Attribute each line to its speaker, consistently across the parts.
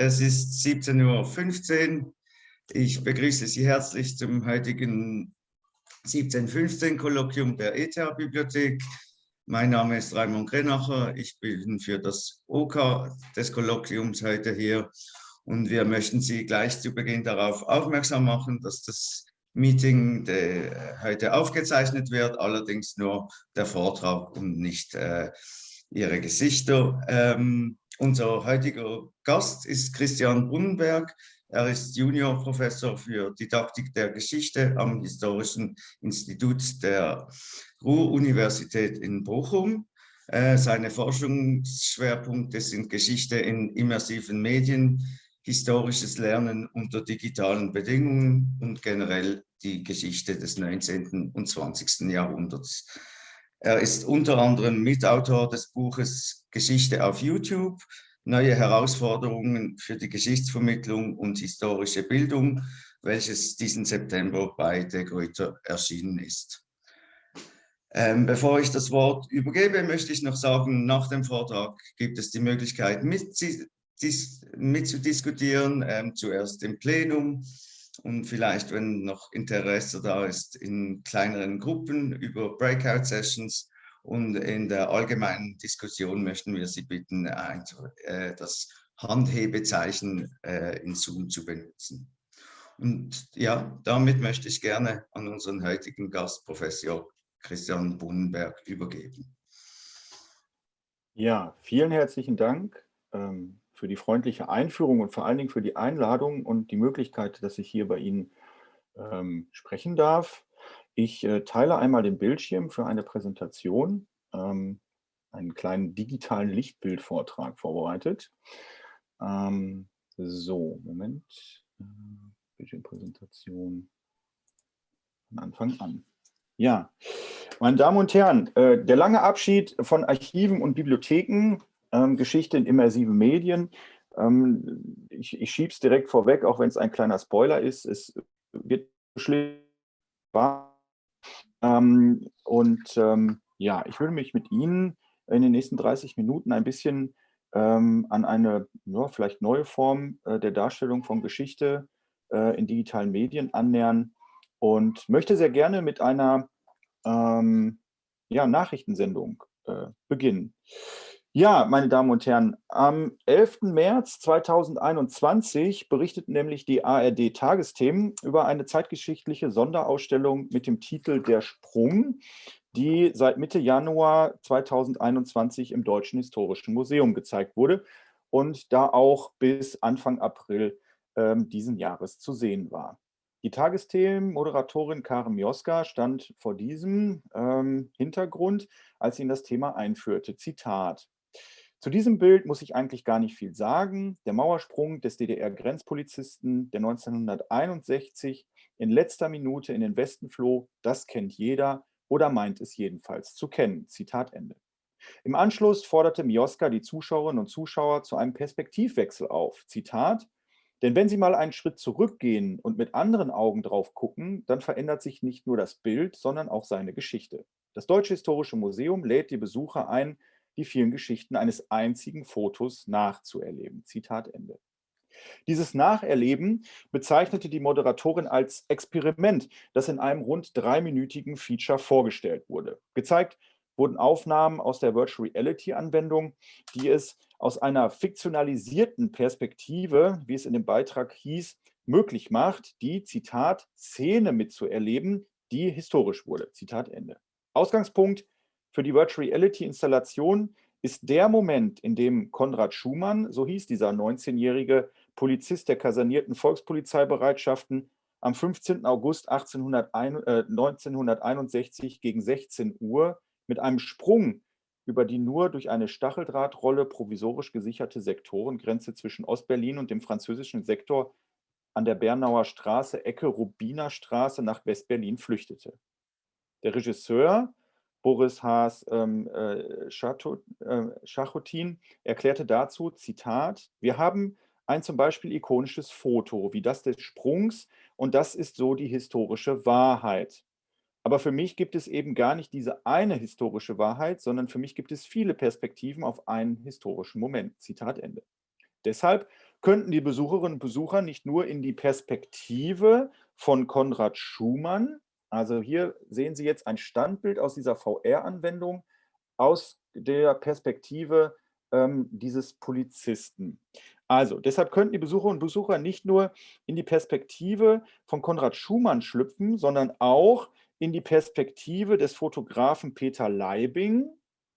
Speaker 1: Es ist 17.15 Uhr. Ich begrüße Sie herzlich zum heutigen 1715-Kolloquium der ETH-Bibliothek. Mein Name ist Raimund Grenacher. Ich bin für das OK des Kolloquiums heute hier. Und wir möchten Sie gleich zu Beginn darauf aufmerksam machen, dass das Meeting heute aufgezeichnet wird, allerdings nur der Vortrag und nicht äh, Ihre Gesichter. Ähm, unser heutiger Gast ist Christian Brunnenberg. Er ist Juniorprofessor für Didaktik der Geschichte am Historischen Institut der Ruhr-Universität in Bochum. Äh, seine Forschungsschwerpunkte sind Geschichte in immersiven Medien, historisches Lernen unter digitalen Bedingungen und generell die Geschichte des 19. und 20. Jahrhunderts. Er ist unter anderem Mitautor des Buches Geschichte auf YouTube, neue Herausforderungen für die Geschichtsvermittlung und historische Bildung, welches diesen September bei De Gruyter erschienen ist. Ähm, bevor ich das Wort übergebe, möchte ich noch sagen, nach dem Vortrag gibt es die Möglichkeit mitzudiskutieren, ähm, zuerst im Plenum, und vielleicht, wenn noch Interesse da ist, in kleineren Gruppen über Breakout-Sessions und in der allgemeinen Diskussion möchten wir Sie bitten, äh, das Handhebezeichen äh, in Zoom zu benutzen. Und ja, damit möchte ich gerne an unseren heutigen Gast, Professor Christian Bunnenberg, übergeben.
Speaker 2: Ja, vielen herzlichen Dank. Ähm, für die freundliche Einführung und vor allen Dingen für die Einladung und die Möglichkeit, dass ich hier bei Ihnen ähm, sprechen darf. Ich äh, teile einmal den Bildschirm für eine Präsentation, ähm, einen kleinen digitalen Lichtbildvortrag vorbereitet. Ähm, so, Moment. Äh, Bildschirmpräsentation von Anfang an. Ja, meine Damen und Herren, äh, der lange Abschied von Archiven und Bibliotheken Geschichte in immersiven Medien. Ähm, ich ich schiebe es direkt vorweg, auch wenn es ein kleiner Spoiler ist. Es wird schlimm. Ähm, und ähm, ja, ich würde mich mit Ihnen in den nächsten 30 Minuten ein bisschen ähm, an eine ja, vielleicht neue Form äh, der Darstellung von Geschichte äh, in digitalen Medien annähern und möchte sehr gerne mit einer ähm, ja, Nachrichtensendung äh, beginnen. Ja, meine Damen und Herren, am 11. März 2021 berichteten nämlich die ARD-Tagesthemen über eine zeitgeschichtliche Sonderausstellung mit dem Titel Der Sprung, die seit Mitte Januar 2021 im Deutschen Historischen Museum gezeigt wurde und da auch bis Anfang April äh, diesen Jahres zu sehen war. Die Tagesthemen-Moderatorin Karen Mioska stand vor diesem ähm, Hintergrund, als sie in das Thema einführte. Zitat. Zu diesem Bild muss ich eigentlich gar nicht viel sagen. Der Mauersprung des DDR-Grenzpolizisten, der 1961 in letzter Minute in den Westen floh, das kennt jeder oder meint es jedenfalls zu kennen. Zitat Ende. Im Anschluss forderte Mioska die Zuschauerinnen und Zuschauer zu einem Perspektivwechsel auf. Zitat, denn wenn Sie mal einen Schritt zurückgehen und mit anderen Augen drauf gucken, dann verändert sich nicht nur das Bild, sondern auch seine Geschichte. Das Deutsche Historische Museum lädt die Besucher ein, die vielen Geschichten eines einzigen Fotos nachzuerleben. Zitat Ende. Dieses Nacherleben bezeichnete die Moderatorin als Experiment, das in einem rund dreiminütigen Feature vorgestellt wurde. Gezeigt wurden Aufnahmen aus der Virtual Reality Anwendung, die es aus einer fiktionalisierten Perspektive, wie es in dem Beitrag hieß, möglich macht, die, Zitat, Szene mitzuerleben, die historisch wurde. Zitat Ende. Ausgangspunkt für die Virtual Reality Installation ist der Moment, in dem Konrad Schumann, so hieß dieser 19-jährige Polizist der kasernierten Volkspolizeibereitschaften, am 15. August 1801, äh, 1961 gegen 16 Uhr mit einem Sprung über die nur durch eine Stacheldrahtrolle provisorisch gesicherte Sektorengrenze zwischen Ostberlin und dem französischen Sektor an der Bernauer Straße, Ecke Rubinerstraße nach Westberlin flüchtete. Der Regisseur Boris Haas ähm, äh, Schachotin äh, erklärte dazu, Zitat, wir haben ein zum Beispiel ikonisches Foto wie das des Sprungs und das ist so die historische Wahrheit. Aber für mich gibt es eben gar nicht diese eine historische Wahrheit, sondern für mich gibt es viele Perspektiven auf einen historischen Moment. Zitat Ende. Deshalb könnten die Besucherinnen und Besucher nicht nur in die Perspektive von Konrad Schumann, also hier sehen Sie jetzt ein Standbild aus dieser VR-Anwendung aus der Perspektive ähm, dieses Polizisten. Also, deshalb könnten die Besucherinnen und Besucher nicht nur in die Perspektive von Konrad Schumann schlüpfen, sondern auch in die Perspektive des Fotografen Peter Leibing.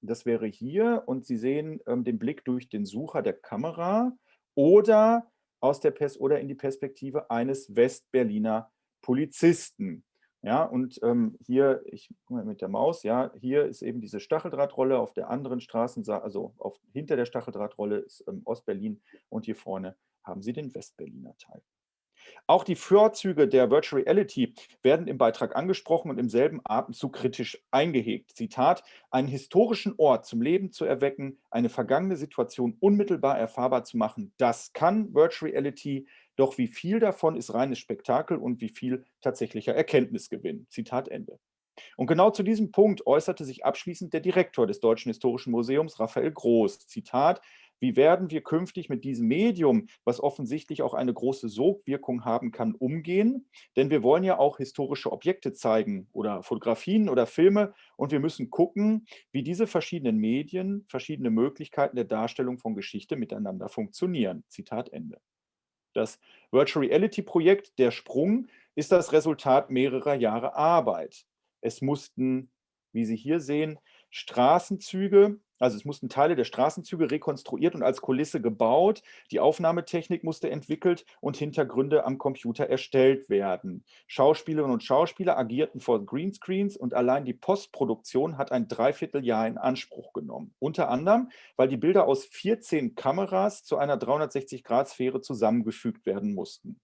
Speaker 2: Das wäre hier und Sie sehen ähm, den Blick durch den Sucher der Kamera oder, aus der oder in die Perspektive eines Westberliner Polizisten. Ja, und ähm, hier, ich mal mit der Maus, ja, hier ist eben diese Stacheldrahtrolle, auf der anderen Straßenseite, also auf, hinter der Stacheldrahtrolle ist ähm, Ostberlin und hier vorne haben Sie den Westberliner Teil. Auch die Vorzüge der Virtual Reality werden im Beitrag angesprochen und im selben Atemzug kritisch eingehegt. Zitat, einen historischen Ort zum Leben zu erwecken, eine vergangene Situation unmittelbar erfahrbar zu machen, das kann Virtual Reality doch wie viel davon ist reines Spektakel und wie viel tatsächlicher Erkenntnisgewinn? Zitat Ende. Und genau zu diesem Punkt äußerte sich abschließend der Direktor des Deutschen Historischen Museums, Raphael Groß. Zitat, wie werden wir künftig mit diesem Medium, was offensichtlich auch eine große Sogwirkung haben kann, umgehen? Denn wir wollen ja auch historische Objekte zeigen oder Fotografien oder Filme und wir müssen gucken, wie diese verschiedenen Medien, verschiedene Möglichkeiten der Darstellung von Geschichte miteinander funktionieren. Zitat Ende. Das Virtual Reality Projekt Der Sprung ist das Resultat mehrerer Jahre Arbeit. Es mussten, wie Sie hier sehen, Straßenzüge also es mussten Teile der Straßenzüge rekonstruiert und als Kulisse gebaut, die Aufnahmetechnik musste entwickelt und Hintergründe am Computer erstellt werden. Schauspielerinnen und Schauspieler agierten vor Greenscreens und allein die Postproduktion hat ein Dreivierteljahr in Anspruch genommen. Unter anderem, weil die Bilder aus 14 Kameras zu einer 360-Grad-Sphäre zusammengefügt werden mussten.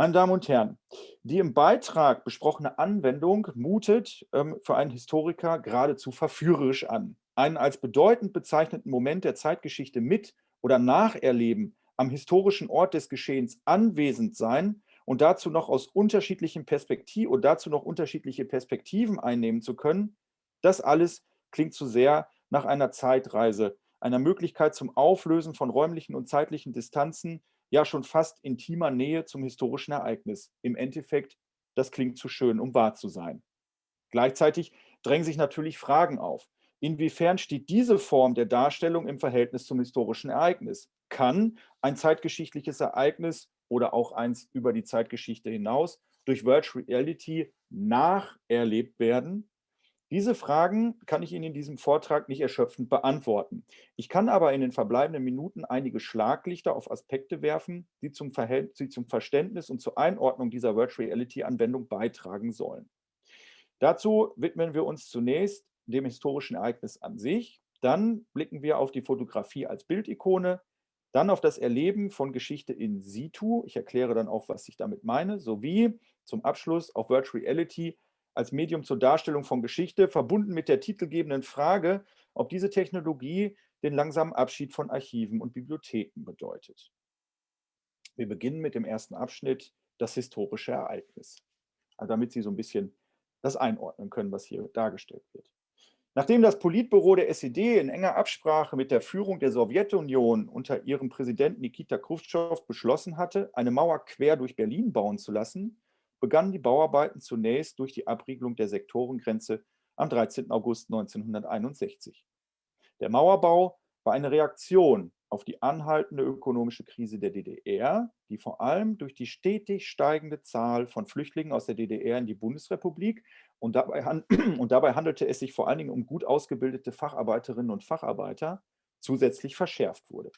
Speaker 2: Meine Damen und Herren, die im Beitrag besprochene Anwendung mutet ähm, für einen Historiker geradezu verführerisch an. Einen als bedeutend bezeichneten Moment der Zeitgeschichte mit oder nacherleben, am historischen Ort des Geschehens anwesend sein und dazu noch aus unterschiedlichen Perspektiven und dazu noch unterschiedliche Perspektiven einnehmen zu können, das alles klingt zu sehr nach einer Zeitreise, einer Möglichkeit zum Auflösen von räumlichen und zeitlichen Distanzen, ja schon fast intimer Nähe zum historischen Ereignis. Im Endeffekt, das klingt zu schön, um wahr zu sein. Gleichzeitig drängen sich natürlich Fragen auf. Inwiefern steht diese Form der Darstellung im Verhältnis zum historischen Ereignis? Kann ein zeitgeschichtliches Ereignis oder auch eins über die Zeitgeschichte hinaus durch Virtual Reality nacherlebt werden? Diese Fragen kann ich Ihnen in diesem Vortrag nicht erschöpfend beantworten. Ich kann aber in den verbleibenden Minuten einige Schlaglichter auf Aspekte werfen, die zum, die zum Verständnis und zur Einordnung dieser Virtual Reality-Anwendung beitragen sollen. Dazu widmen wir uns zunächst dem historischen Ereignis an sich. Dann blicken wir auf die Fotografie als Bildikone, dann auf das Erleben von Geschichte in situ. Ich erkläre dann auch, was ich damit meine, sowie zum Abschluss auf Virtual Reality als Medium zur Darstellung von Geschichte, verbunden mit der titelgebenden Frage, ob diese Technologie den langsamen Abschied von Archiven und Bibliotheken bedeutet. Wir beginnen mit dem ersten Abschnitt, das historische Ereignis, also damit Sie so ein bisschen das einordnen können, was hier dargestellt wird. Nachdem das Politbüro der SED in enger Absprache mit der Führung der Sowjetunion unter ihrem Präsidenten Nikita Khrushchev beschlossen hatte, eine Mauer quer durch Berlin bauen zu lassen, begannen die Bauarbeiten zunächst durch die Abriegelung der Sektorengrenze am 13. August 1961. Der Mauerbau war eine Reaktion auf die anhaltende ökonomische Krise der DDR, die vor allem durch die stetig steigende Zahl von Flüchtlingen aus der DDR in die Bundesrepublik und dabei, und dabei handelte es sich vor allen Dingen um gut ausgebildete Facharbeiterinnen und Facharbeiter, zusätzlich verschärft wurde.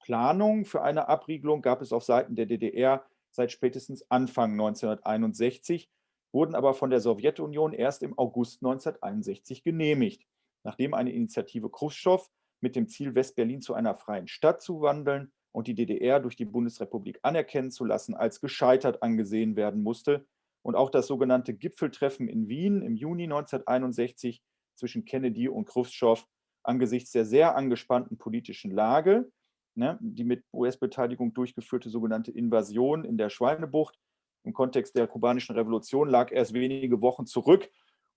Speaker 2: Planungen für eine Abriegelung gab es auf Seiten der DDR seit spätestens Anfang 1961, wurden aber von der Sowjetunion erst im August 1961 genehmigt, nachdem eine Initiative Khrushchev mit dem Ziel, Westberlin zu einer freien Stadt zu wandeln und die DDR durch die Bundesrepublik anerkennen zu lassen, als gescheitert angesehen werden musste. Und auch das sogenannte Gipfeltreffen in Wien im Juni 1961 zwischen Kennedy und Khrushchev angesichts der sehr angespannten politischen Lage, ne, die mit US-Beteiligung durchgeführte sogenannte Invasion in der Schweinebucht im Kontext der kubanischen Revolution lag erst wenige Wochen zurück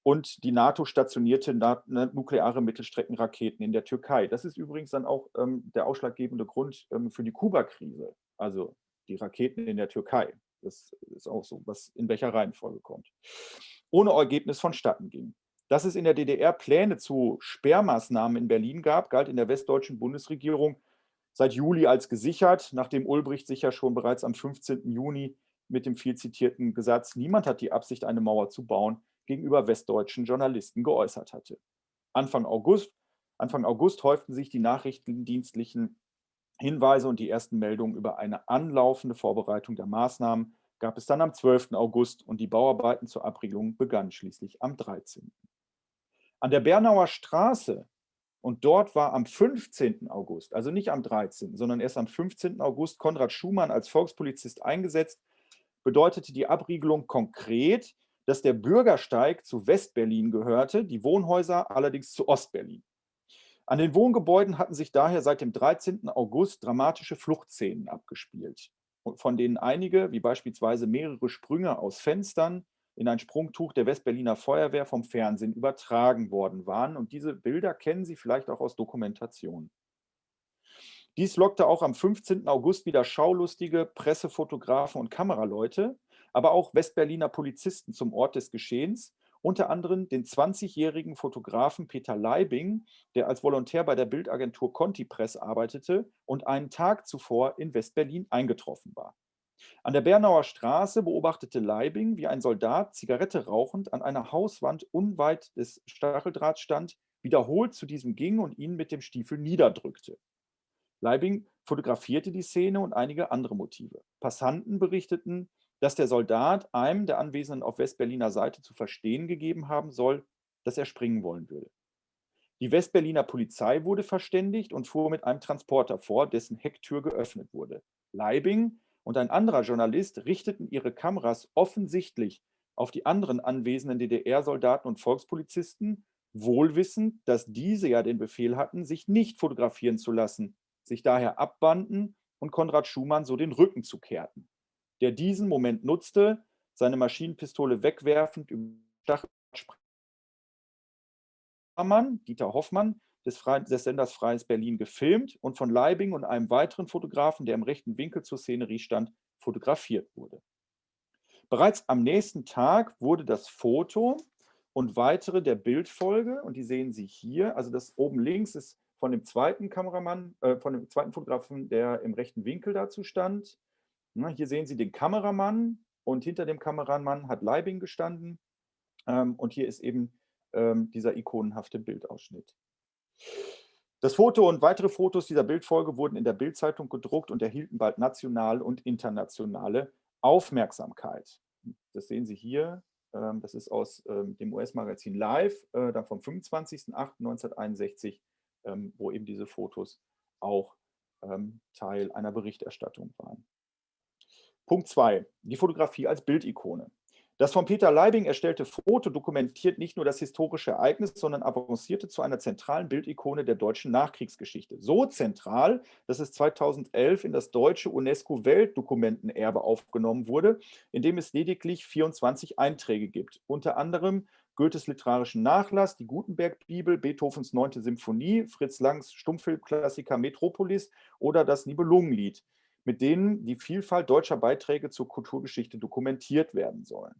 Speaker 2: und die NATO stationierte ne, nukleare Mittelstreckenraketen in der Türkei. Das ist übrigens dann auch ähm, der ausschlaggebende Grund ähm, für die Kuba-Krise, also die Raketen in der Türkei. Das ist auch so, was in welcher Reihenfolge kommt. Ohne Ergebnis vonstatten ging. Dass es in der DDR Pläne zu Sperrmaßnahmen in Berlin gab, galt in der westdeutschen Bundesregierung seit Juli als gesichert, nachdem Ulbricht sich ja schon bereits am 15. Juni mit dem viel zitierten Gesatz, niemand hat die Absicht, eine Mauer zu bauen, gegenüber westdeutschen Journalisten geäußert hatte. Anfang August, Anfang August häuften sich die nachrichtendienstlichen Hinweise und die ersten Meldungen über eine anlaufende Vorbereitung der Maßnahmen gab es dann am 12. August und die Bauarbeiten zur Abriegelung begannen schließlich am 13. An der Bernauer Straße und dort war am 15. August, also nicht am 13., sondern erst am 15. August Konrad Schumann als Volkspolizist eingesetzt, bedeutete die Abriegelung konkret, dass der Bürgersteig zu Westberlin gehörte, die Wohnhäuser allerdings zu Ostberlin. An den Wohngebäuden hatten sich daher seit dem 13. August dramatische Fluchtszenen abgespielt, von denen einige, wie beispielsweise mehrere Sprünge aus Fenstern in ein Sprungtuch der Westberliner Feuerwehr vom Fernsehen übertragen worden waren. Und diese Bilder kennen Sie vielleicht auch aus Dokumentationen. Dies lockte auch am 15. August wieder schaulustige Pressefotografen und Kameraleute, aber auch Westberliner Polizisten zum Ort des Geschehens, unter anderem den 20-jährigen Fotografen Peter Leibing, der als Volontär bei der Bildagentur Conti Press arbeitete und einen Tag zuvor in Westberlin eingetroffen war. An der Bernauer Straße beobachtete Leibing, wie ein Soldat Zigarette rauchend an einer Hauswand unweit des Stacheldrahts stand, wiederholt zu diesem ging und ihn mit dem Stiefel niederdrückte. Leibing fotografierte die Szene und einige andere Motive. Passanten berichteten, dass der Soldat einem der Anwesenden auf Westberliner Seite zu verstehen gegeben haben soll, dass er springen wollen würde. Die Westberliner Polizei wurde verständigt und fuhr mit einem Transporter vor, dessen Hecktür geöffnet wurde. Leibing und ein anderer Journalist richteten ihre Kameras offensichtlich auf die anderen anwesenden DDR-Soldaten und Volkspolizisten, wohlwissend, dass diese ja den Befehl hatten, sich nicht fotografieren zu lassen, sich daher abbanden und Konrad Schumann so den Rücken zu kehrten der diesen Moment nutzte, seine Maschinenpistole wegwerfend über Stachelmann, Dieter Hoffmann, des, des Senders Freies Berlin gefilmt und von Leibing und einem weiteren Fotografen, der im rechten Winkel zur Szenerie stand, fotografiert wurde. Bereits am nächsten Tag wurde das Foto und weitere der Bildfolge, und die sehen Sie hier, also das oben links ist von dem zweiten Kameramann, äh, von dem zweiten Fotografen, der im rechten Winkel dazu stand, Ne, hier sehen Sie den Kameramann und hinter dem Kameramann hat Leibing gestanden. Ähm, und hier ist eben ähm, dieser ikonenhafte Bildausschnitt. Das Foto und weitere Fotos dieser Bildfolge wurden in der Bildzeitung gedruckt und erhielten bald nationale und internationale Aufmerksamkeit. Das sehen Sie hier. Ähm, das ist aus dem US-Magazin Live, äh, dann vom 25.08.1961, wo eben diese Fotos auch Teil einer Berichterstattung waren. Punkt 2. Die Fotografie als Bildikone. Das von Peter Leibing erstellte Foto dokumentiert nicht nur das historische Ereignis, sondern avancierte zu einer zentralen Bildikone der deutschen Nachkriegsgeschichte. So zentral, dass es 2011 in das deutsche UNESCO-Weltdokumentenerbe aufgenommen wurde, in dem es lediglich 24 Einträge gibt. Unter anderem Goethes literarischen Nachlass, die Gutenberg-Bibel, Beethovens 9. Symphonie, Fritz Langs Stummfilmklassiker Metropolis oder das Nibelungenlied mit denen die Vielfalt deutscher Beiträge zur Kulturgeschichte dokumentiert werden sollen.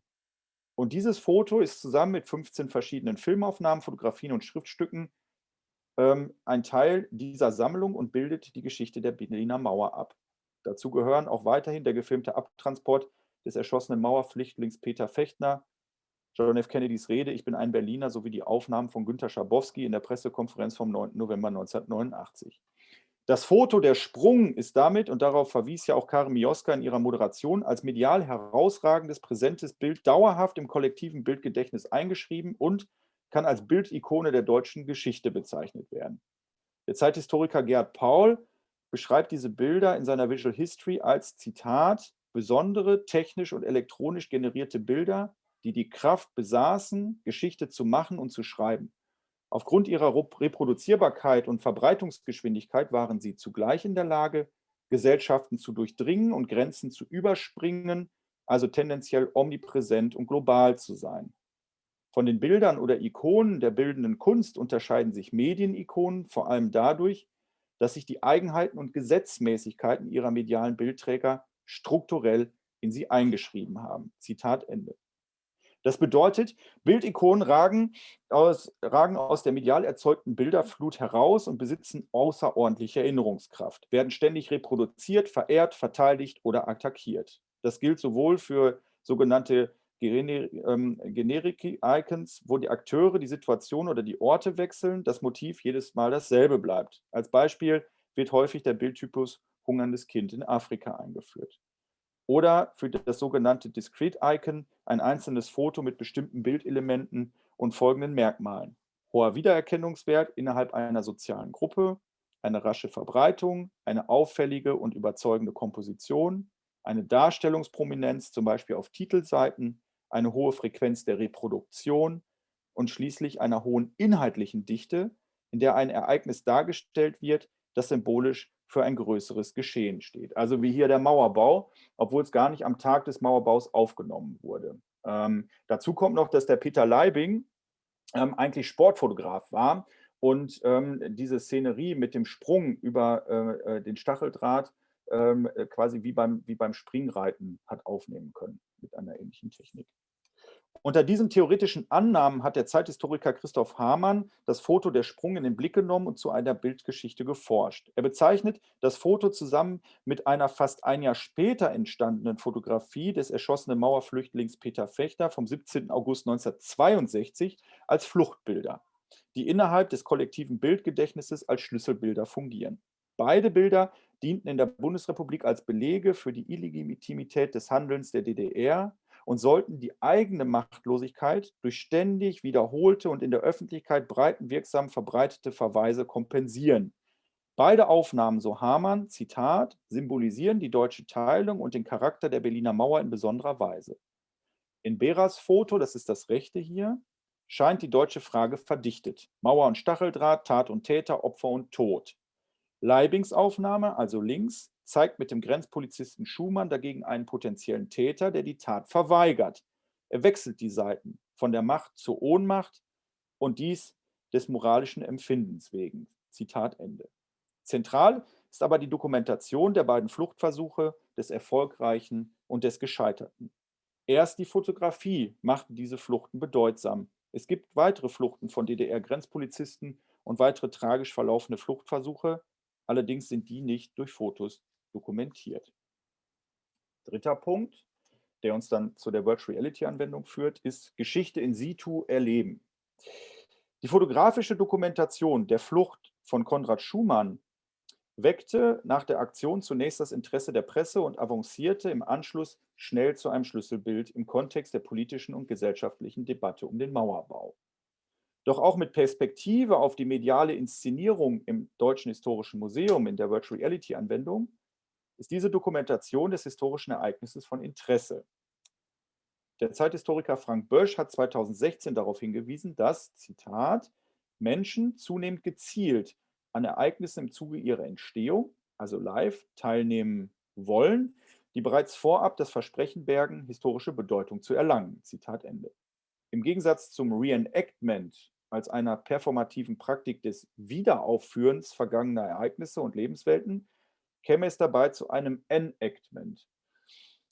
Speaker 2: Und dieses Foto ist zusammen mit 15 verschiedenen Filmaufnahmen, Fotografien und Schriftstücken ähm, ein Teil dieser Sammlung und bildet die Geschichte der Berliner Mauer ab. Dazu gehören auch weiterhin der gefilmte Abtransport des erschossenen Mauerflüchtlings Peter Fechtner, John F. Kennedys Rede Ich bin ein Berliner sowie die Aufnahmen von Günter Schabowski in der Pressekonferenz vom 9. November 1989. Das Foto Der Sprung ist damit, und darauf verwies ja auch Karin Mioska in ihrer Moderation, als medial herausragendes, präsentes Bild dauerhaft im kollektiven Bildgedächtnis eingeschrieben und kann als Bildikone der deutschen Geschichte bezeichnet werden. Der Zeithistoriker Gerd Paul beschreibt diese Bilder in seiner Visual History als, Zitat, besondere technisch und elektronisch generierte Bilder, die die Kraft besaßen, Geschichte zu machen und zu schreiben. Aufgrund ihrer Reproduzierbarkeit und Verbreitungsgeschwindigkeit waren sie zugleich in der Lage, Gesellschaften zu durchdringen und Grenzen zu überspringen, also tendenziell omnipräsent und global zu sein. Von den Bildern oder Ikonen der bildenden Kunst unterscheiden sich Medienikonen vor allem dadurch, dass sich die Eigenheiten und Gesetzmäßigkeiten ihrer medialen Bildträger strukturell in sie eingeschrieben haben. Zitat Ende. Das bedeutet, Bildikonen ragen aus, ragen aus der medial erzeugten Bilderflut heraus und besitzen außerordentliche Erinnerungskraft, werden ständig reproduziert, verehrt, verteidigt oder attackiert. Das gilt sowohl für sogenannte ähm, Generik-Icons, wo die Akteure die Situation oder die Orte wechseln, das Motiv jedes Mal dasselbe bleibt. Als Beispiel wird häufig der Bildtypus hungerndes Kind in Afrika eingeführt. Oder für das sogenannte Discrete Icon ein einzelnes Foto mit bestimmten Bildelementen und folgenden Merkmalen. Hoher Wiedererkennungswert innerhalb einer sozialen Gruppe, eine rasche Verbreitung, eine auffällige und überzeugende Komposition, eine Darstellungsprominenz, zum Beispiel auf Titelseiten, eine hohe Frequenz der Reproduktion und schließlich einer hohen inhaltlichen Dichte, in der ein Ereignis dargestellt wird, das symbolisch für ein größeres Geschehen steht. Also wie hier der Mauerbau, obwohl es gar nicht am Tag des Mauerbaus aufgenommen wurde. Ähm, dazu kommt noch, dass der Peter Leibing ähm, eigentlich Sportfotograf war und ähm, diese Szenerie mit dem Sprung über äh, äh den Stacheldraht ähm, quasi wie beim, wie beim Springreiten hat aufnehmen können mit einer ähnlichen Technik. Unter diesen theoretischen Annahmen hat der Zeithistoriker Christoph Hamann das Foto Der Sprung in den Blick genommen und zu einer Bildgeschichte geforscht. Er bezeichnet das Foto zusammen mit einer fast ein Jahr später entstandenen Fotografie des erschossenen Mauerflüchtlings Peter Fechter vom 17. August 1962 als Fluchtbilder, die innerhalb des kollektiven Bildgedächtnisses als Schlüsselbilder fungieren. Beide Bilder dienten in der Bundesrepublik als Belege für die Illegitimität des Handelns der DDR und sollten die eigene Machtlosigkeit durch ständig wiederholte und in der Öffentlichkeit breitenwirksam verbreitete Verweise kompensieren. Beide Aufnahmen, so Hamann, Zitat, symbolisieren die deutsche Teilung und den Charakter der Berliner Mauer in besonderer Weise. In Beras Foto, das ist das rechte hier, scheint die deutsche Frage verdichtet. Mauer und Stacheldraht, Tat und Täter, Opfer und Tod. Leibings Aufnahme, also links, zeigt mit dem Grenzpolizisten Schumann dagegen einen potenziellen Täter, der die Tat verweigert. Er wechselt die Seiten von der Macht zur Ohnmacht und dies des moralischen Empfindens wegen. Zitat Ende. Zentral ist aber die Dokumentation der beiden Fluchtversuche, des Erfolgreichen und des Gescheiterten. Erst die Fotografie macht diese Fluchten bedeutsam. Es gibt weitere Fluchten von DDR-Grenzpolizisten und weitere tragisch verlaufende Fluchtversuche, allerdings sind die nicht durch Fotos dokumentiert. Dritter Punkt, der uns dann zu der Virtual Reality Anwendung führt, ist Geschichte in situ erleben. Die fotografische Dokumentation der Flucht von Konrad Schumann weckte nach der Aktion zunächst das Interesse der Presse und avancierte im Anschluss schnell zu einem Schlüsselbild im Kontext der politischen und gesellschaftlichen Debatte um den Mauerbau. Doch auch mit Perspektive auf die mediale Inszenierung im Deutschen Historischen Museum in der Virtual Reality Anwendung ist diese Dokumentation des historischen Ereignisses von Interesse. Der Zeithistoriker Frank Bösch hat 2016 darauf hingewiesen, dass, Zitat, Menschen zunehmend gezielt an Ereignissen im Zuge ihrer Entstehung, also live, teilnehmen wollen, die bereits vorab das Versprechen bergen, historische Bedeutung zu erlangen. Zitat Ende. Im Gegensatz zum Reenactment als einer performativen Praktik des Wiederaufführens vergangener Ereignisse und Lebenswelten käme es dabei zu einem Enactment,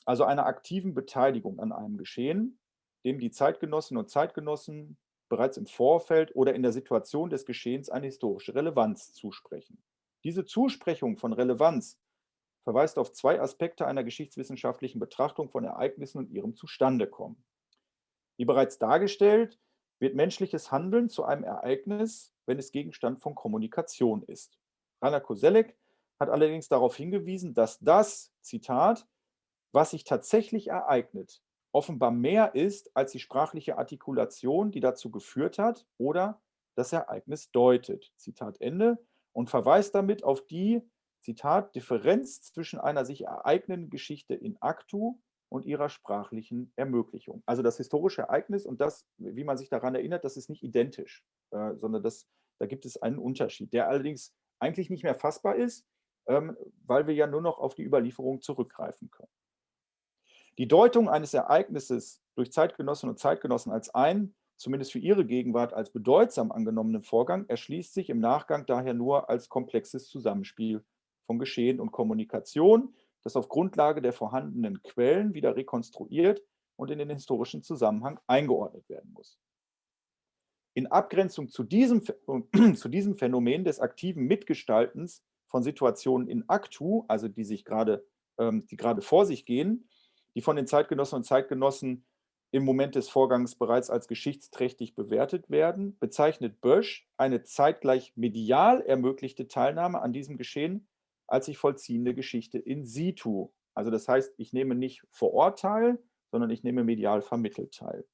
Speaker 2: also einer aktiven Beteiligung an einem Geschehen, dem die Zeitgenossinnen und Zeitgenossen bereits im Vorfeld oder in der Situation des Geschehens eine historische Relevanz zusprechen. Diese Zusprechung von Relevanz verweist auf zwei Aspekte einer geschichtswissenschaftlichen Betrachtung von Ereignissen und ihrem Zustandekommen. Wie bereits dargestellt, wird menschliches Handeln zu einem Ereignis, wenn es Gegenstand von Kommunikation ist. Rainer Koselleck hat allerdings darauf hingewiesen, dass das, Zitat, was sich tatsächlich ereignet, offenbar mehr ist als die sprachliche Artikulation, die dazu geführt hat oder das Ereignis deutet. Zitat Ende. Und verweist damit auf die, Zitat, Differenz zwischen einer sich ereignenden Geschichte in actu und ihrer sprachlichen Ermöglichung. Also das historische Ereignis und das, wie man sich daran erinnert, das ist nicht identisch, äh, sondern das, da gibt es einen Unterschied, der allerdings eigentlich nicht mehr fassbar ist, weil wir ja nur noch auf die Überlieferung zurückgreifen können. Die Deutung eines Ereignisses durch Zeitgenossinnen und Zeitgenossen als ein zumindest für ihre Gegenwart als bedeutsam angenommenen Vorgang, erschließt sich im Nachgang daher nur als komplexes Zusammenspiel von Geschehen und Kommunikation, das auf Grundlage der vorhandenen Quellen wieder rekonstruiert und in den historischen Zusammenhang eingeordnet werden muss. In Abgrenzung zu diesem, zu diesem Phänomen des aktiven Mitgestaltens von Situationen in Aktu, also die sich gerade, ähm, die gerade vor sich gehen, die von den Zeitgenossen und Zeitgenossen im Moment des Vorgangs bereits als geschichtsträchtig bewertet werden, bezeichnet Bösch eine zeitgleich medial ermöglichte Teilnahme an diesem Geschehen als sich vollziehende Geschichte in situ. Also das heißt, ich nehme nicht vor Ort teil, sondern ich nehme medial vermittelt teil.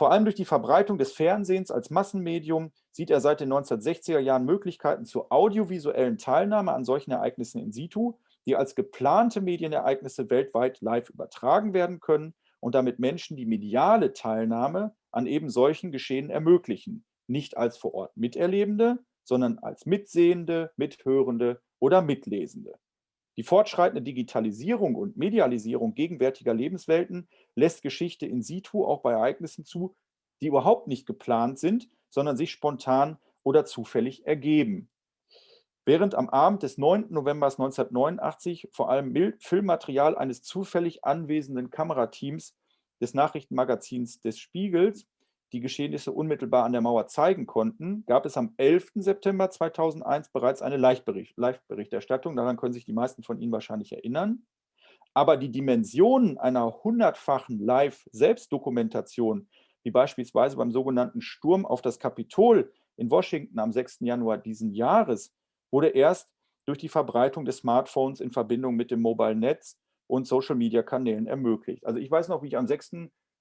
Speaker 2: Vor allem durch die Verbreitung des Fernsehens als Massenmedium sieht er seit den 1960er Jahren Möglichkeiten zur audiovisuellen Teilnahme an solchen Ereignissen in situ, die als geplante Medienereignisse weltweit live übertragen werden können und damit Menschen die mediale Teilnahme an eben solchen Geschehen ermöglichen, nicht als vor Ort Miterlebende, sondern als Mitsehende, Mithörende oder Mitlesende. Die fortschreitende Digitalisierung und Medialisierung gegenwärtiger Lebenswelten lässt Geschichte in situ auch bei Ereignissen zu, die überhaupt nicht geplant sind, sondern sich spontan oder zufällig ergeben. Während am Abend des 9. November 1989 vor allem Filmmaterial eines zufällig anwesenden Kamerateams des Nachrichtenmagazins des Spiegels die Geschehnisse unmittelbar an der Mauer zeigen konnten, gab es am 11. September 2001 bereits eine Live-Berichterstattung. Daran können sich die meisten von Ihnen wahrscheinlich erinnern. Aber die Dimensionen einer hundertfachen Live-Selbstdokumentation, wie beispielsweise beim sogenannten Sturm auf das Kapitol in Washington am 6. Januar diesen Jahres, wurde erst durch die Verbreitung des Smartphones in Verbindung mit dem Mobile-Netz und Social-Media-Kanälen ermöglicht. Also ich weiß noch, wie ich am 6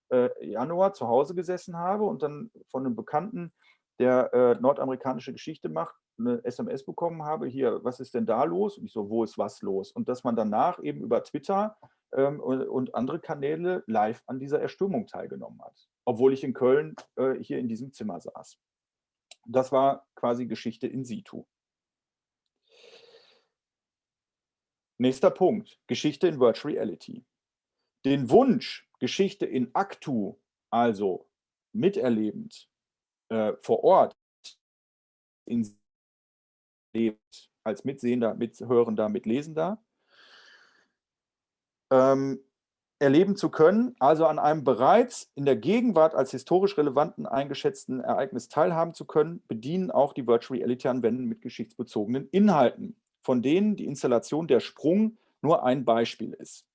Speaker 2: äh, Januar zu Hause gesessen habe und dann von einem Bekannten, der äh, nordamerikanische Geschichte macht, eine SMS bekommen habe, hier, was ist denn da los? Und ich so, wo ist was los? Und dass man danach eben über Twitter ähm, und, und, andere Kanäle live an dieser Erstürmung teilgenommen hat, obwohl ich in Köln äh, hier in diesem Zimmer saß. Das war quasi Geschichte in situ. Nächster Punkt, Geschichte in Virtual Reality. Den Wunsch, Geschichte in actu, also miterlebend, äh, vor Ort, in lebt, als Mitsehender, Mithörender, Mitlesender, ähm, erleben zu können, also an einem bereits in der Gegenwart als historisch relevanten eingeschätzten Ereignis teilhaben zu können, bedienen auch die Virtual Reality-Anwendungen mit geschichtsbezogenen Inhalten, von denen die Installation der Sprung nur ein Beispiel ist.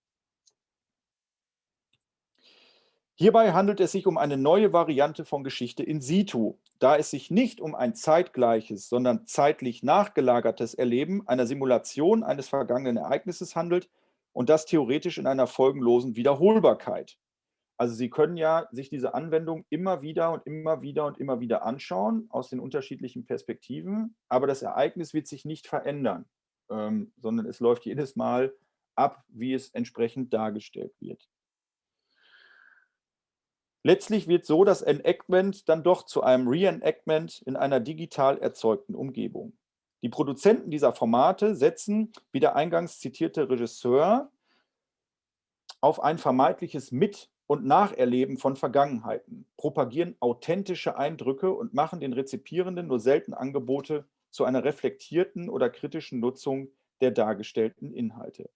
Speaker 2: Hierbei handelt es sich um eine neue Variante von Geschichte in situ, da es sich nicht um ein zeitgleiches, sondern zeitlich nachgelagertes Erleben einer Simulation eines vergangenen Ereignisses handelt und das theoretisch in einer folgenlosen Wiederholbarkeit. Also Sie können ja sich diese Anwendung immer wieder und immer wieder und immer wieder anschauen aus den unterschiedlichen Perspektiven, aber das Ereignis wird sich nicht verändern, ähm, sondern es läuft jedes Mal ab, wie es entsprechend dargestellt wird. Letztlich wird so das Enactment dann doch zu einem Reenactment in einer digital erzeugten Umgebung. Die Produzenten dieser Formate setzen, wie der eingangs zitierte Regisseur, auf ein vermeintliches Mit- und Nacherleben von Vergangenheiten, propagieren authentische Eindrücke und machen den Rezipierenden nur selten Angebote zu einer reflektierten oder kritischen Nutzung der dargestellten Inhalte.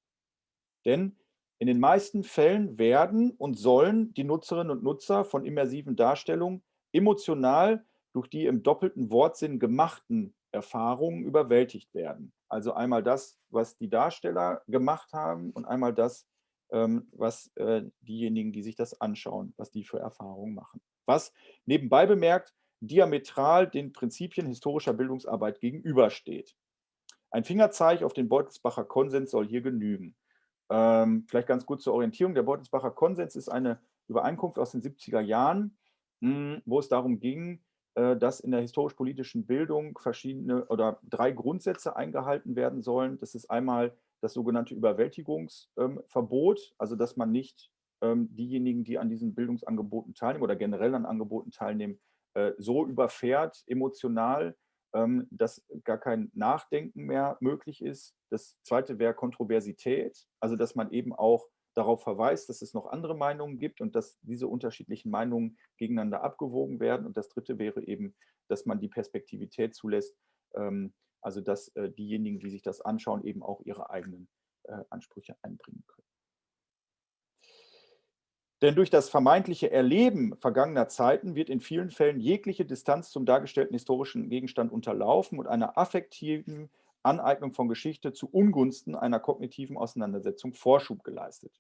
Speaker 2: Denn in den meisten Fällen werden und sollen die Nutzerinnen und Nutzer von immersiven Darstellungen emotional durch die im doppelten Wortsinn gemachten Erfahrungen überwältigt werden. Also einmal das, was die Darsteller gemacht haben und einmal das, ähm, was äh, diejenigen, die sich das anschauen, was die für Erfahrungen machen. Was nebenbei bemerkt diametral den Prinzipien historischer Bildungsarbeit gegenübersteht. Ein Fingerzeig auf den Beutelsbacher Konsens soll hier genügen. Ähm, vielleicht ganz gut zur Orientierung. Der Beutelsbacher Konsens ist eine Übereinkunft aus den 70er Jahren, mh, hm, wo es darum ging, äh, dass in der historisch-politischen Bildung verschiedene oder drei Grundsätze eingehalten werden sollen. Das ist einmal das sogenannte Überwältigungsverbot, ähm, also dass man nicht ähm, diejenigen, die an diesen Bildungsangeboten teilnehmen oder generell an Angeboten teilnehmen, äh, so überfährt, emotional, dass gar kein Nachdenken mehr möglich ist. Das zweite wäre Kontroversität, also dass man eben auch darauf verweist, dass es noch andere Meinungen gibt und dass diese unterschiedlichen Meinungen gegeneinander abgewogen werden. Und das Dritte wäre eben, dass man die Perspektivität zulässt, ähm, also dass äh, diejenigen, die sich das anschauen, eben auch ihre eigenen äh, Ansprüche einbringen können. Denn durch das vermeintliche Erleben vergangener Zeiten wird in vielen Fällen jegliche Distanz zum dargestellten historischen Gegenstand unterlaufen und einer affektiven Aneignung von Geschichte zu Ungunsten einer kognitiven Auseinandersetzung Vorschub geleistet.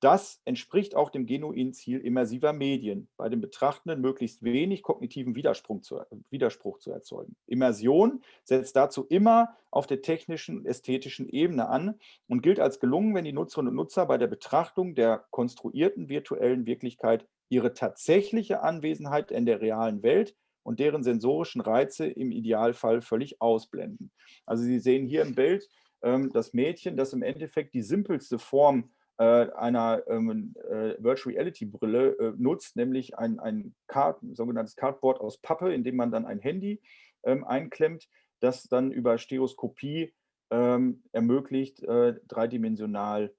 Speaker 2: Das entspricht auch dem genuinen Ziel immersiver Medien, bei den Betrachtenden möglichst wenig kognitiven Widerspruch zu, Widerspruch zu erzeugen. Immersion setzt dazu immer auf der technischen und ästhetischen Ebene an und gilt als gelungen, wenn die Nutzerinnen und Nutzer bei der Betrachtung der konstruierten virtuellen Wirklichkeit ihre tatsächliche Anwesenheit in der realen Welt und deren sensorischen Reize im Idealfall völlig ausblenden. Also Sie sehen hier im Bild ähm, das Mädchen, das im Endeffekt die simpelste Form einer ähm, äh, Virtual Reality Brille äh, nutzt, nämlich ein, ein Card, sogenanntes Cardboard aus Pappe, in dem man dann ein Handy ähm, einklemmt, das dann über Stereoskopie ähm, ermöglicht, äh, dreidimensional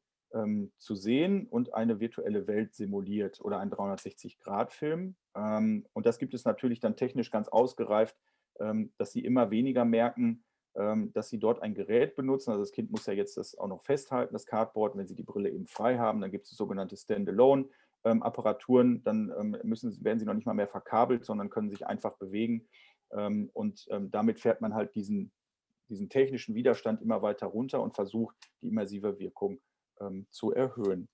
Speaker 2: zu sehen und eine virtuelle Welt simuliert oder ein 360-Grad-Film. Ähm, und das gibt es natürlich dann technisch ganz ausgereift, dass sie immer weniger merken, dass Sie dort ein Gerät benutzen. Also das Kind muss ja jetzt das auch noch festhalten, das Cardboard. Wenn Sie die Brille eben frei haben, dann gibt es sogenannte Standalone-Apparaturen. Dann ähm, müssen, werden sie noch nicht mal mehr verkabelt, sondern können sich einfach bewegen. Ähm, und damit fährt man halt diesen, diesen technischen Widerstand immer weiter runter und versucht, die immersive Wirkung zu erhöhen.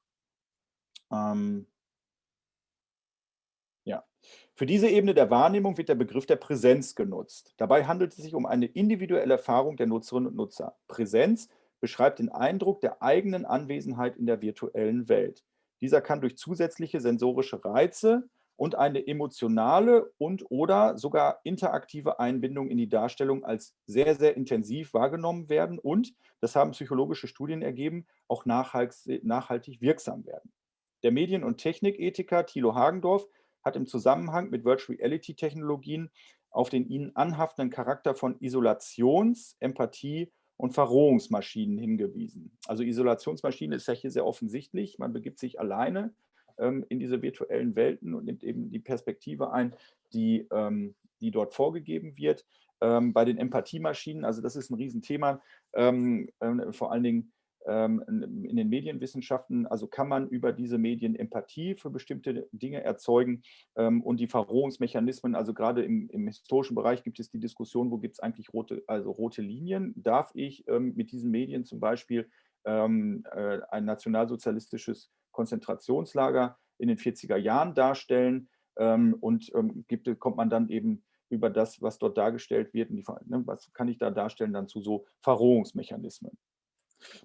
Speaker 2: Für diese Ebene der Wahrnehmung wird der Begriff der Präsenz genutzt. Dabei handelt es sich um eine individuelle Erfahrung der Nutzerinnen und Nutzer. Präsenz beschreibt den Eindruck der eigenen Anwesenheit in der virtuellen Welt. Dieser kann durch zusätzliche sensorische Reize und eine emotionale und oder sogar interaktive Einbindung in die Darstellung als sehr, sehr intensiv wahrgenommen werden und, das haben psychologische Studien ergeben, auch nachhaltig wirksam werden. Der Medien- und Technikethiker Thilo Hagendorf hat im Zusammenhang mit Virtual Reality Technologien auf den ihnen anhaftenden Charakter von Isolations-, Empathie- und Verrohungsmaschinen hingewiesen. Also Isolationsmaschine ist ja hier sehr offensichtlich. Man begibt sich alleine ähm, in diese virtuellen Welten und nimmt eben die Perspektive ein, die, ähm, die dort vorgegeben wird. Ähm, bei den Empathiemaschinen, also das ist ein Riesenthema, ähm, äh, vor allen Dingen in den Medienwissenschaften, also kann man über diese Medien Empathie für bestimmte Dinge erzeugen ähm, und die Verrohungsmechanismen, also gerade im, im historischen Bereich gibt es die Diskussion, wo gibt es eigentlich rote, also rote Linien? Darf ich ähm, mit diesen Medien zum Beispiel äh, ein nationalsozialistisches Konzentrationslager in den 40er Jahren darstellen und gibt, kommt man dann eben über das, was dort dargestellt wird, die, ne, was kann ich da darstellen, dann zu so Verrohungsmechanismen.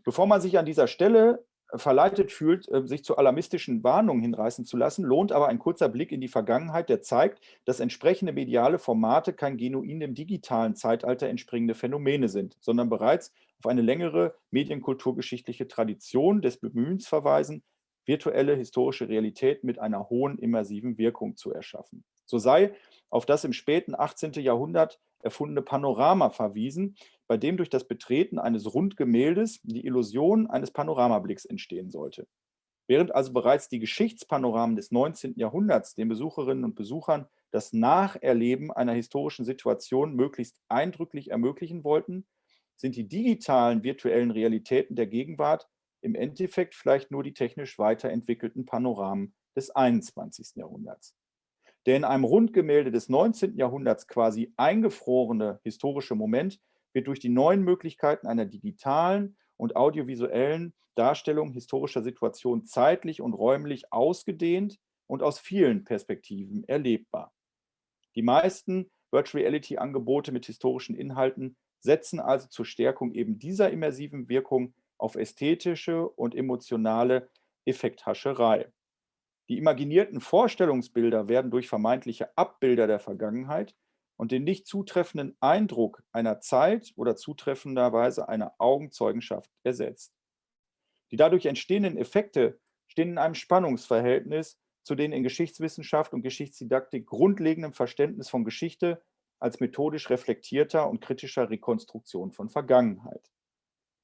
Speaker 2: Bevor man sich an dieser Stelle äh, verleitet fühlt, äh, sich zu alarmistischen Warnungen hinreißen zu lassen, lohnt aber ein kurzer Blick in die Vergangenheit, der zeigt, dass entsprechende mediale Formate kein genuin dem digitalen Zeitalter entspringende Phänomene sind, sondern bereits auf eine längere medienkulturgeschichtliche Tradition des Bemühens verweisen, virtuelle historische Realität mit einer hohen immersiven Wirkung zu erschaffen. So sei auf das im späten 18. Jahrhundert erfundene Panorama verwiesen, bei dem durch das Betreten eines Rundgemäldes die Illusion eines Panoramablicks entstehen sollte. Während also bereits die Geschichtspanoramen des 19. Jahrhunderts den Besucherinnen und Besuchern das Nacherleben einer historischen Situation möglichst eindrücklich ermöglichen wollten, sind die digitalen virtuellen Realitäten der Gegenwart im Endeffekt vielleicht nur die technisch weiterentwickelten Panoramen des 21. Jahrhunderts. Der in einem Rundgemälde des 19. Jahrhunderts quasi eingefrorene historische Moment wird durch die neuen Möglichkeiten einer digitalen und audiovisuellen Darstellung historischer Situationen zeitlich und räumlich ausgedehnt und aus vielen Perspektiven erlebbar. Die meisten Virtual Reality Angebote mit historischen Inhalten setzen also zur Stärkung eben dieser immersiven Wirkung auf ästhetische und emotionale Effekthascherei. Die imaginierten Vorstellungsbilder werden durch vermeintliche Abbilder der Vergangenheit und den nicht zutreffenden Eindruck einer Zeit oder zutreffenderweise einer Augenzeugenschaft ersetzt. Die dadurch entstehenden Effekte stehen in einem Spannungsverhältnis zu den in Geschichtswissenschaft und Geschichtsdidaktik grundlegenden Verständnis von Geschichte als methodisch reflektierter und kritischer Rekonstruktion von Vergangenheit.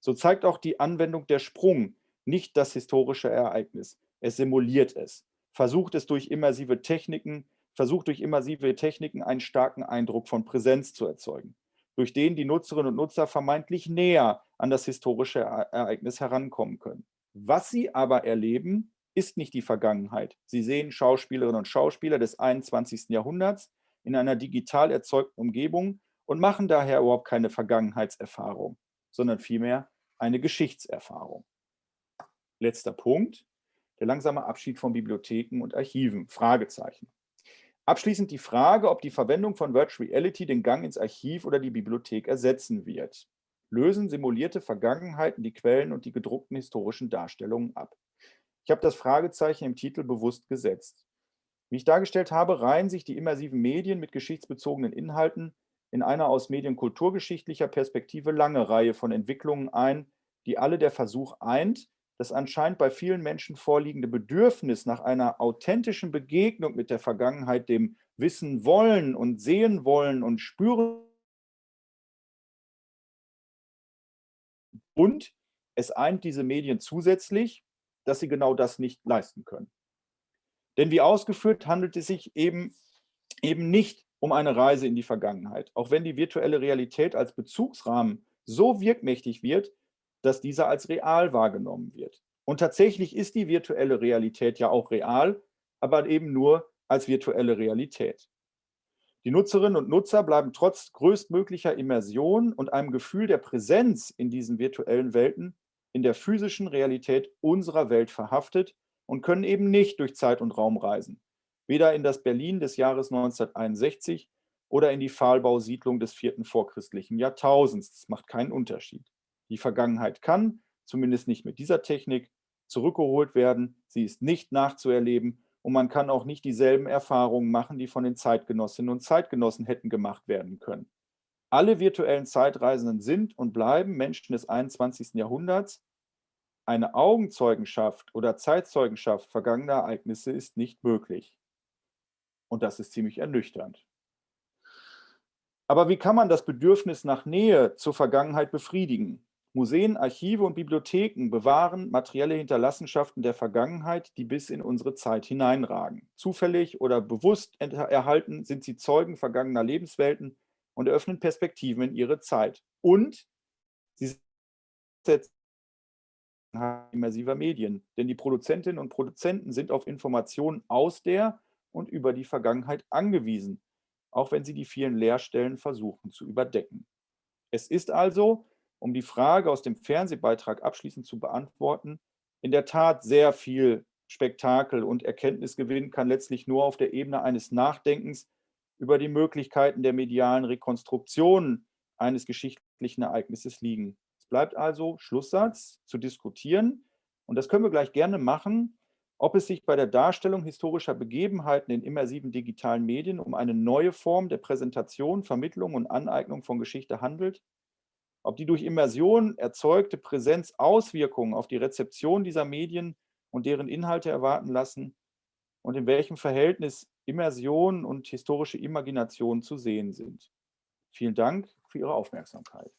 Speaker 2: So zeigt auch die Anwendung der Sprung nicht das historische Ereignis. Es simuliert es, versucht es durch immersive Techniken, versucht durch immersive Techniken einen starken Eindruck von Präsenz zu erzeugen, durch den die Nutzerinnen und Nutzer vermeintlich näher an das historische Ereignis herankommen können. Was sie aber erleben, ist nicht die Vergangenheit. Sie sehen Schauspielerinnen und Schauspieler des 21. Jahrhunderts in einer digital erzeugten Umgebung und machen daher überhaupt keine Vergangenheitserfahrung, sondern vielmehr eine Geschichtserfahrung. Letzter Punkt, der langsame Abschied von Bibliotheken und Archiven, Fragezeichen. Abschließend die Frage, ob die Verwendung von Virtual Reality den Gang ins Archiv oder die Bibliothek ersetzen wird. Lösen simulierte Vergangenheiten die Quellen und die gedruckten historischen Darstellungen ab? Ich habe das Fragezeichen im Titel bewusst gesetzt. Wie ich dargestellt habe, reihen sich die immersiven Medien mit geschichtsbezogenen Inhalten in einer aus medienkulturgeschichtlicher Perspektive lange Reihe von Entwicklungen ein, die alle der Versuch eint, das anscheinend bei vielen Menschen vorliegende Bedürfnis nach einer authentischen Begegnung mit der Vergangenheit, dem Wissen wollen und sehen wollen und spüren und es eint diese Medien zusätzlich, dass sie genau das nicht leisten können. Denn wie ausgeführt, handelt es sich eben, eben nicht um eine Reise in die Vergangenheit, auch wenn die virtuelle Realität als Bezugsrahmen so wirkmächtig wird, dass dieser als real wahrgenommen wird. Und tatsächlich ist die virtuelle Realität ja auch real, aber eben nur als virtuelle Realität. Die Nutzerinnen und Nutzer bleiben trotz größtmöglicher Immersion und einem Gefühl der Präsenz in diesen virtuellen Welten in der physischen Realität unserer Welt verhaftet und können eben nicht durch Zeit und Raum reisen, weder in das Berlin des Jahres 1961 oder in die Pfahlbausiedlung des vierten vorchristlichen Jahrtausends. Das macht keinen Unterschied. Die Vergangenheit kann, zumindest nicht mit dieser Technik, zurückgeholt werden. Sie ist nicht nachzuerleben und man kann auch nicht dieselben Erfahrungen machen, die von den Zeitgenossinnen und Zeitgenossen hätten gemacht werden können. Alle virtuellen Zeitreisenden sind und bleiben Menschen des 21. Jahrhunderts. Eine Augenzeugenschaft oder Zeitzeugenschaft vergangener Ereignisse ist nicht möglich. Und das ist ziemlich ernüchternd. Aber wie kann man das Bedürfnis nach Nähe zur Vergangenheit befriedigen? Museen, Archive und Bibliotheken bewahren materielle Hinterlassenschaften der Vergangenheit, die bis in unsere Zeit hineinragen. Zufällig oder bewusst erhalten sind sie Zeugen vergangener Lebenswelten und eröffnen Perspektiven in ihre Zeit. Und sie setzen immersiver Medien, denn die Produzentinnen und Produzenten sind auf Informationen aus der und über die Vergangenheit angewiesen, auch wenn sie die vielen Leerstellen versuchen zu überdecken. Es ist also um die Frage aus dem Fernsehbeitrag abschließend zu beantworten, in der Tat sehr viel Spektakel und Erkenntnisgewinn kann letztlich nur auf der Ebene eines Nachdenkens über die Möglichkeiten der medialen Rekonstruktion eines geschichtlichen Ereignisses liegen. Es bleibt also Schlusssatz zu diskutieren und das können wir gleich gerne machen, ob es sich bei der Darstellung historischer Begebenheiten in immersiven digitalen Medien um eine neue Form der Präsentation, Vermittlung und Aneignung von Geschichte handelt ob die durch Immersion erzeugte Präsenz Auswirkungen auf die Rezeption dieser Medien und deren Inhalte erwarten lassen und in welchem Verhältnis Immersion und historische Imagination zu sehen sind. Vielen Dank für Ihre Aufmerksamkeit.